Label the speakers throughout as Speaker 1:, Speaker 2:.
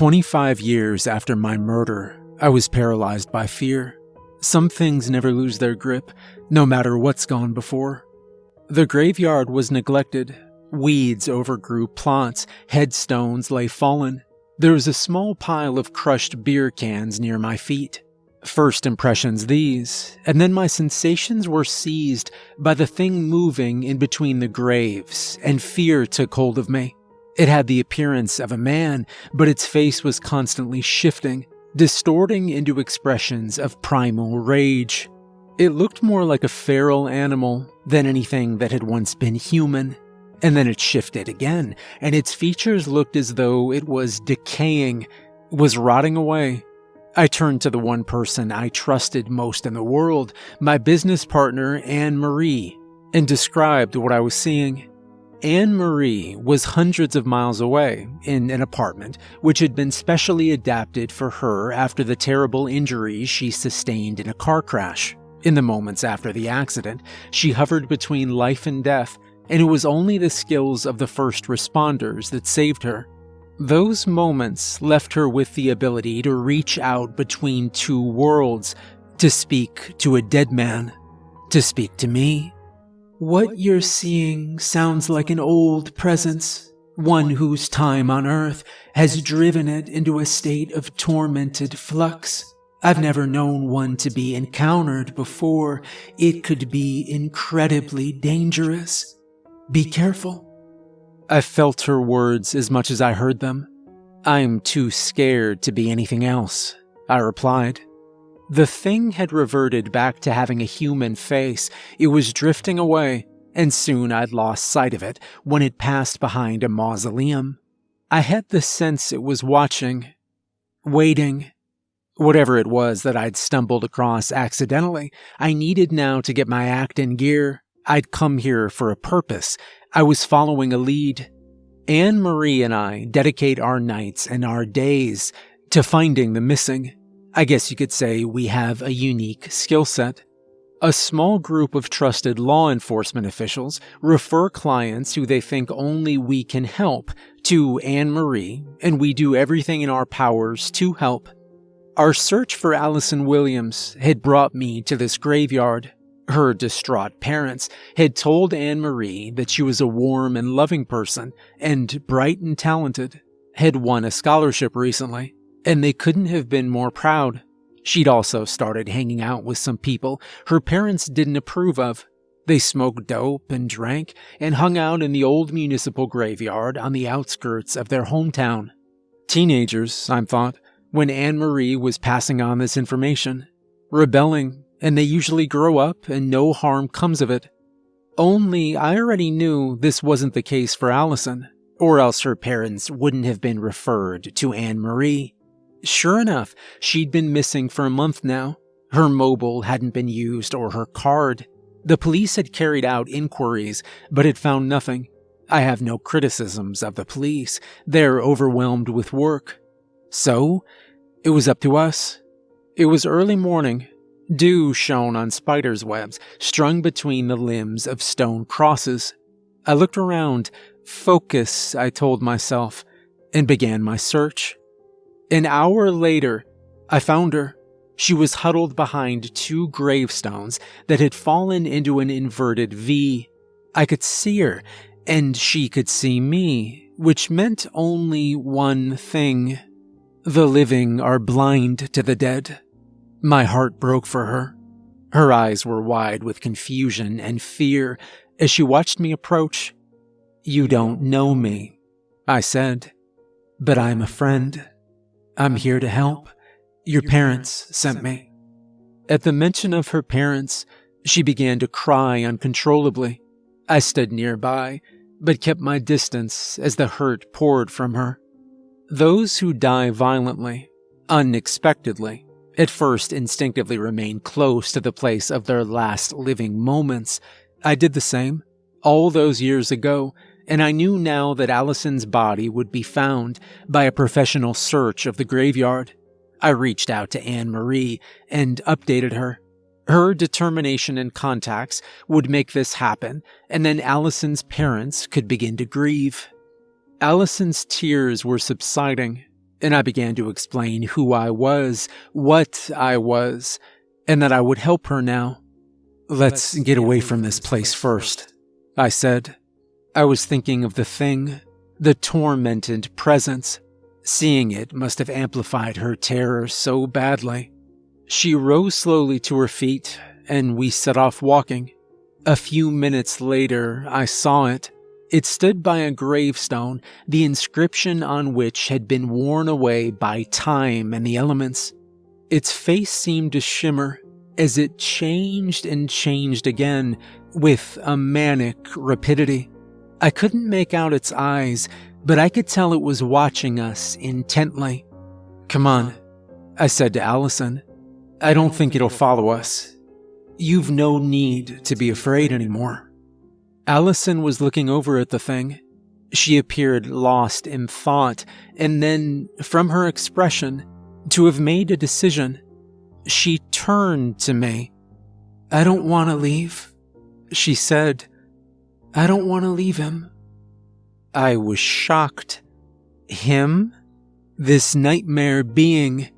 Speaker 1: 25 years after my murder, I was paralyzed by fear. Some things never lose their grip, no matter what's gone before. The graveyard was neglected. Weeds overgrew plots, headstones lay fallen. There was a small pile of crushed beer cans near my feet. First impressions these, and then my sensations were seized by the thing moving in between the graves, and fear took hold of me. It had the appearance of a man, but its face was constantly shifting, distorting into expressions of primal rage. It looked more like a feral animal than anything that had once been human. And then it shifted again, and its features looked as though it was decaying, was rotting away. I turned to the one person I trusted most in the world, my business partner, Anne Marie, and described what I was seeing. Anne Marie was hundreds of miles away in an apartment which had been specially adapted for her after the terrible injuries she sustained in a car crash. In the moments after the accident, she hovered between life and death, and it was only the skills of the first responders that saved her. Those moments left her with the ability to reach out between two worlds, to speak to a dead man, to speak to me, what you're seeing sounds like an old presence, one whose time on Earth has driven it into a state of tormented flux. I've never known one to be encountered before. It could be incredibly dangerous. Be careful. I felt her words as much as I heard them. I'm too scared to be anything else, I replied. The thing had reverted back to having a human face. It was drifting away, and soon I'd lost sight of it when it passed behind a mausoleum. I had the sense it was watching, waiting. Whatever it was that I'd stumbled across accidentally, I needed now to get my act in gear. I'd come here for a purpose. I was following a lead. Anne Marie and I dedicate our nights and our days to finding the missing. I guess you could say we have a unique skill set. A small group of trusted law enforcement officials refer clients who they think only we can help to Anne Marie, and we do everything in our powers to help. Our search for Allison Williams had brought me to this graveyard. Her distraught parents had told Anne Marie that she was a warm and loving person and bright and talented, had won a scholarship recently, and they couldn't have been more proud. She'd also started hanging out with some people her parents didn't approve of. They smoked dope and drank and hung out in the old municipal graveyard on the outskirts of their hometown. Teenagers, I thought, when Anne Marie was passing on this information. Rebelling, and they usually grow up and no harm comes of it. Only I already knew this wasn't the case for Allison, or else her parents wouldn't have been referred to Anne Marie. Sure enough, she'd been missing for a month now. Her mobile hadn't been used or her card. The police had carried out inquiries, but had found nothing. I have no criticisms of the police. They're overwhelmed with work. So, it was up to us. It was early morning. Dew shone on spiders' webs strung between the limbs of stone crosses. I looked around. Focus, I told myself, and began my search. An hour later, I found her. She was huddled behind two gravestones that had fallen into an inverted V. I could see her, and she could see me, which meant only one thing. The living are blind to the dead. My heart broke for her. Her eyes were wide with confusion and fear as she watched me approach. You don't know me, I said, but I'm a friend. I'm here to help. Your parents sent me. At the mention of her parents, she began to cry uncontrollably. I stood nearby, but kept my distance as the hurt poured from her. Those who die violently, unexpectedly, at first instinctively remain close to the place of their last living moments. I did the same, all those years ago, and I knew now that Allison's body would be found by a professional search of the graveyard. I reached out to Anne Marie and updated her. Her determination and contacts would make this happen, and then Allison's parents could begin to grieve. Allison's tears were subsiding, and I began to explain who I was, what I was, and that I would help her now. Let's get away from this place first, I said. I was thinking of the thing, the tormented presence. Seeing it must have amplified her terror so badly. She rose slowly to her feet, and we set off walking. A few minutes later, I saw it. It stood by a gravestone, the inscription on which had been worn away by time and the elements. Its face seemed to shimmer as it changed and changed again with a manic rapidity. I couldn't make out its eyes, but I could tell it was watching us intently. Come on, I said to Allison. I don't think it'll follow us. You've no need to be afraid anymore. Allison was looking over at the thing. She appeared lost in thought, and then, from her expression, to have made a decision, she turned to me. I don't want to leave, she said. I don't want to leave him. I was shocked. Him? This nightmare being.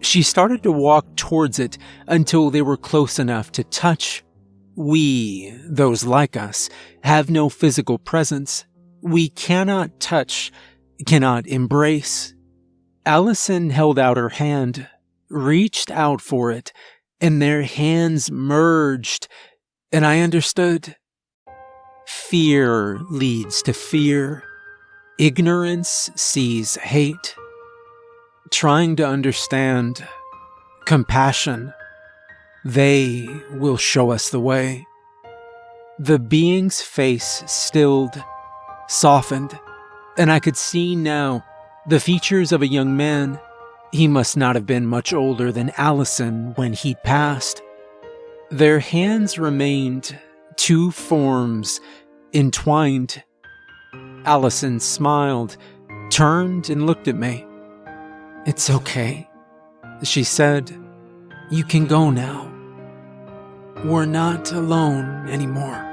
Speaker 1: She started to walk towards it until they were close enough to touch we, those like us, have no physical presence. We cannot touch, cannot embrace. Allison held out her hand, reached out for it, and their hands merged, and I understood. Fear leads to fear. Ignorance sees hate. Trying to understand. Compassion they will show us the way. The being's face stilled, softened, and I could see now the features of a young man. He must not have been much older than Allison when he'd passed. Their hands remained two forms entwined. Allison smiled, turned, and looked at me. It's okay, she said. You can go now. We're not alone anymore.